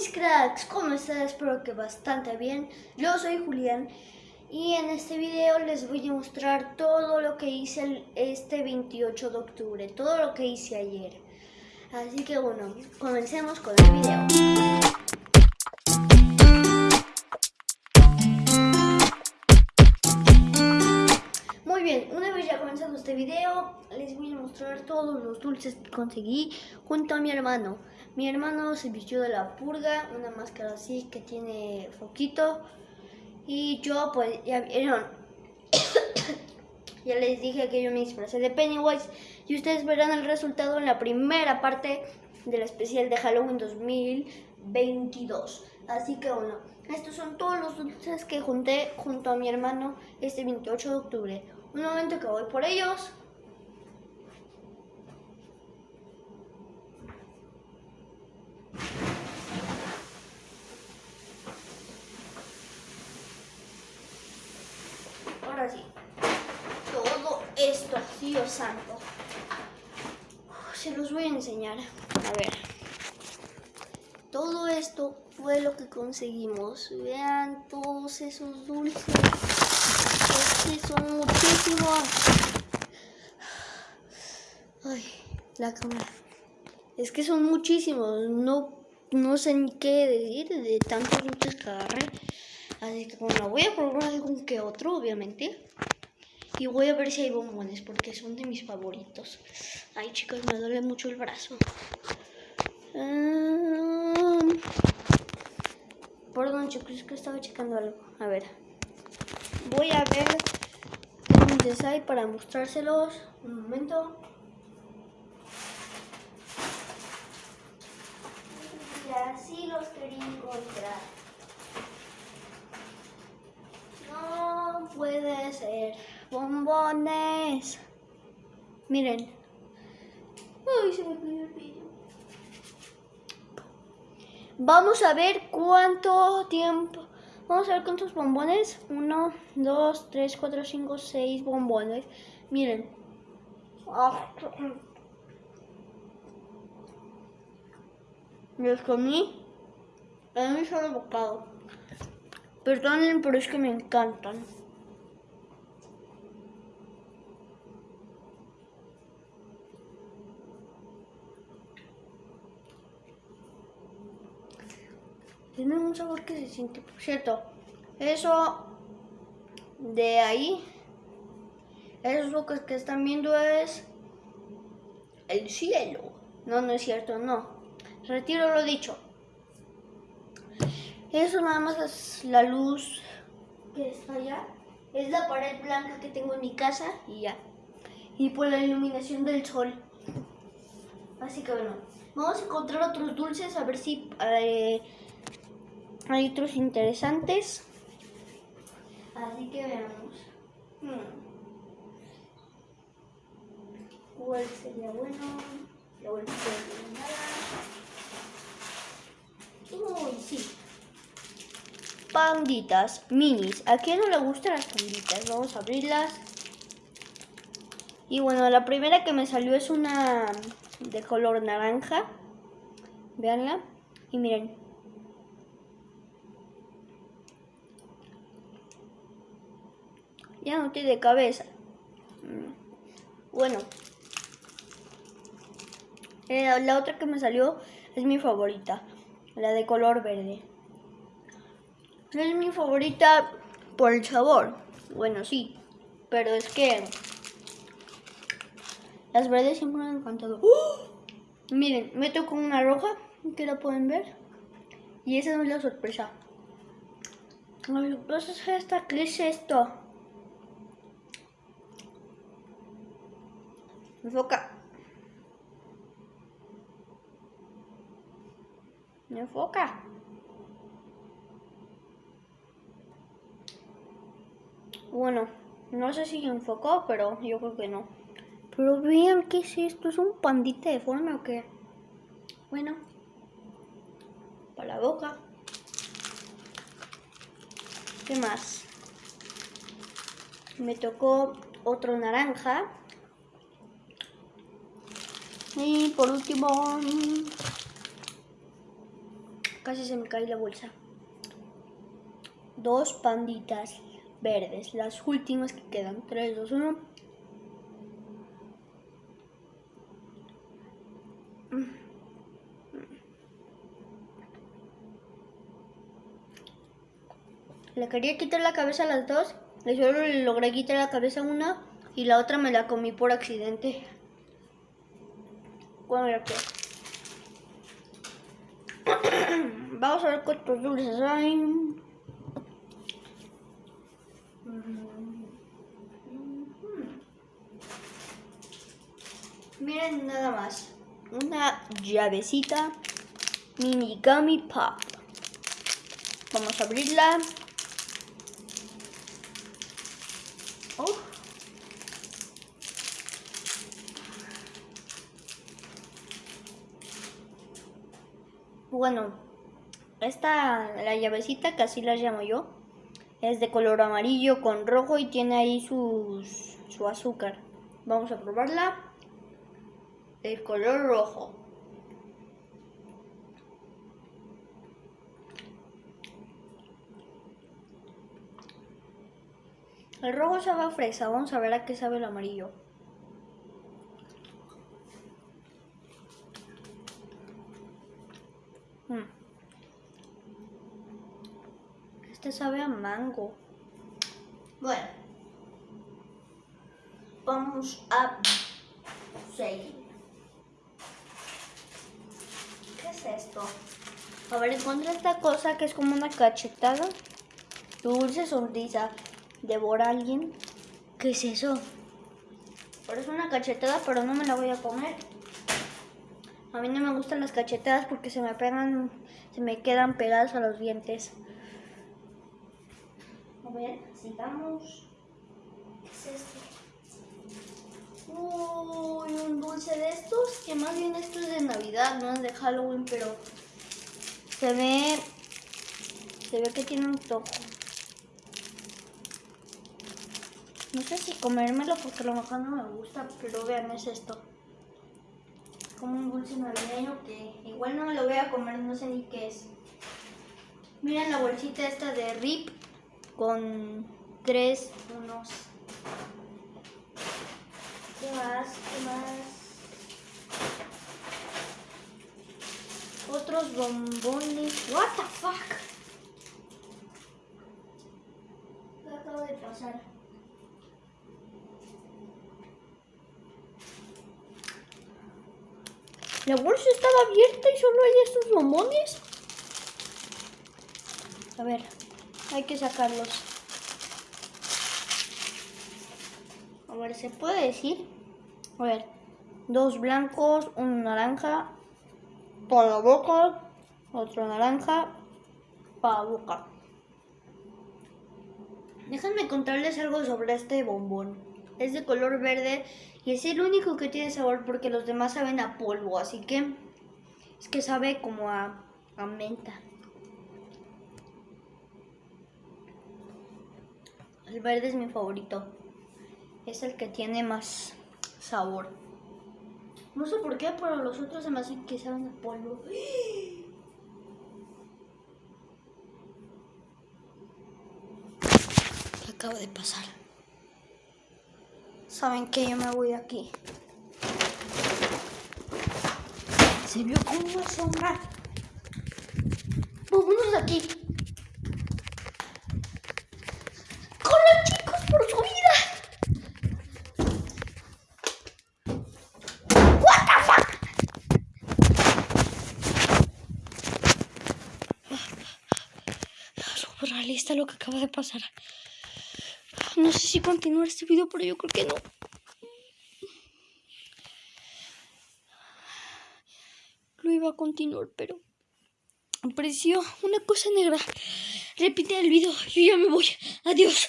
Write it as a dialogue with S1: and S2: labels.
S1: mis cracks, ¿cómo están? Espero que bastante bien. Yo soy Julián y en este video les voy a mostrar todo lo que hice este 28 de octubre, todo lo que hice ayer. Así que bueno, comencemos con el video. Muy bien, una vez ya comenzado este video, les voy a mostrar todos los dulces que conseguí junto a mi hermano. Mi hermano se vistió de la purga, una máscara así que tiene foquito. Y yo, pues, ya vieron. ya les dije que yo me disfrazé de Pennywise. Y ustedes verán el resultado en la primera parte del especial de Halloween 2022. Así que bueno, estos son todos los dulces que junté junto a mi hermano este 28 de octubre. Un momento que voy por ellos. Ahora sí, todo esto, Dios santo. Se los voy a enseñar. A ver. Todo esto fue lo que conseguimos. Vean todos esos dulces. Es que son muchísimos. Ay, la cámara. Es que son muchísimos. No, no sé ni qué decir de tantos dulces que agarré. Así que bueno, voy a probar algún que otro, obviamente. Y voy a ver si hay bombones, porque son de mis favoritos. Ay, chicos, me duele mucho el brazo. Um, perdón, chicos, es que estaba checando algo. A ver. Voy a ver dónde hay para mostrárselos. Un momento. Así los quería encontrar. No puede ser. Bombones. Miren. Ay, se me cayó el vídeo. Vamos a ver cuánto tiempo. Vamos a ver cuántos bombones. Uno, dos, tres, cuatro, cinco, seis bombones. Miren. Los comí en un solo bocado. Perdonen, pero es que me encantan. Tienen un sabor que se siente, por cierto. Eso de ahí, esos bocas que están viendo es el cielo. No, no es cierto, no. Retiro lo dicho. Eso nada más es la luz que está allá. Es la pared blanca que tengo en mi casa y ya. Y por la iluminación del sol. Así que bueno, vamos a encontrar otros dulces a ver si eh, hay otros interesantes. Así que veamos. Hmm. ¿Cuál sería bueno? La vuelta Uy, sí. Panditas minis. ¿A quién no le gustan las panditas? Vamos a abrirlas. Y bueno, la primera que me salió es una de color naranja. Veanla. Y miren. Ya no tiene cabeza. Bueno. Eh, la otra que me salió es mi favorita. La de color verde. Es mi favorita por el sabor. Bueno, sí. Pero es que... Las verdes siempre me han encantado. ¡Oh! Miren, me tocó una roja. Que la pueden ver. Y esa no es la sorpresa. Ay, ¿qué es esta? ¿Qué es esto? Enfoca. Enfoca. Bueno, no sé si enfocó, pero yo creo que no. Pero vean, ¿qué es esto? ¿Es un pandita deforme o qué? Bueno, para la boca. ¿Qué más? Me tocó otro naranja. Y por último, Casi se me cae la bolsa. Dos panditas verdes. Las últimas que quedan. 3, 2, 1. Le quería quitar la cabeza a las dos. Y solo le logré quitar la cabeza a una. Y la otra me la comí por accidente. Bueno. Vamos a ver cuántos dulces hay. Miren nada más. Una llavecita mini gummy pop. Vamos a abrirla. Oh. Bueno, esta, la llavecita, que así la llamo yo, es de color amarillo con rojo y tiene ahí su azúcar. Vamos a probarla. El color rojo. El rojo sabe a fresa, vamos a ver a qué sabe el amarillo. Este sabe a mango. Bueno, vamos a seguir. ¿Qué es esto? A ver, encuentra esta cosa que es como una cachetada. Dulce sonrisa devora a alguien. ¿Qué es eso? Parece una cachetada, pero no me la voy a comer. A mí no me gustan las cachetadas porque se me pegan, se me quedan pegadas a los dientes. A ver, sigamos. ¿Qué es esto? Uy, un dulce de estos, que más bien esto es de Navidad, no es de Halloween, pero se ve, se ve que tiene un toque. No sé si comérmelo porque a lo mejor no me gusta, pero vean, es esto. Como un dulce navideño que igual no me lo voy a comer, no sé ni qué es. Miren la bolsita esta de RIP con tres unos. ¿Qué más? ¿Qué más? Otros bombones. What the fuck? ¿Qué acaba de pasar? La bolsa estaba abierta y solo hay estos bombones. A ver, hay que sacarlos. A ver, ¿se puede decir? A ver, dos blancos, un naranja para boca, otro naranja para boca. Déjenme contarles algo sobre este bombón. Es de color verde y es el único que tiene sabor porque los demás saben a polvo, así que es que sabe como a, a menta. El verde es mi favorito. Es el que tiene más sabor. No sé por qué, pero los otros se me hacen que saben a polvo. ¿Qué acaba de pasar? Saben que yo me voy de aquí. Se vio como una sombra. Vámonos de aquí. ¡Corran, chicos, por su vida! What the fuck? Surrealista lo que acaba de pasar. No sé si continuar este video, pero yo creo que no. Lo iba a continuar, pero apareció una cosa negra. Repite el video, yo ya me voy. Adiós.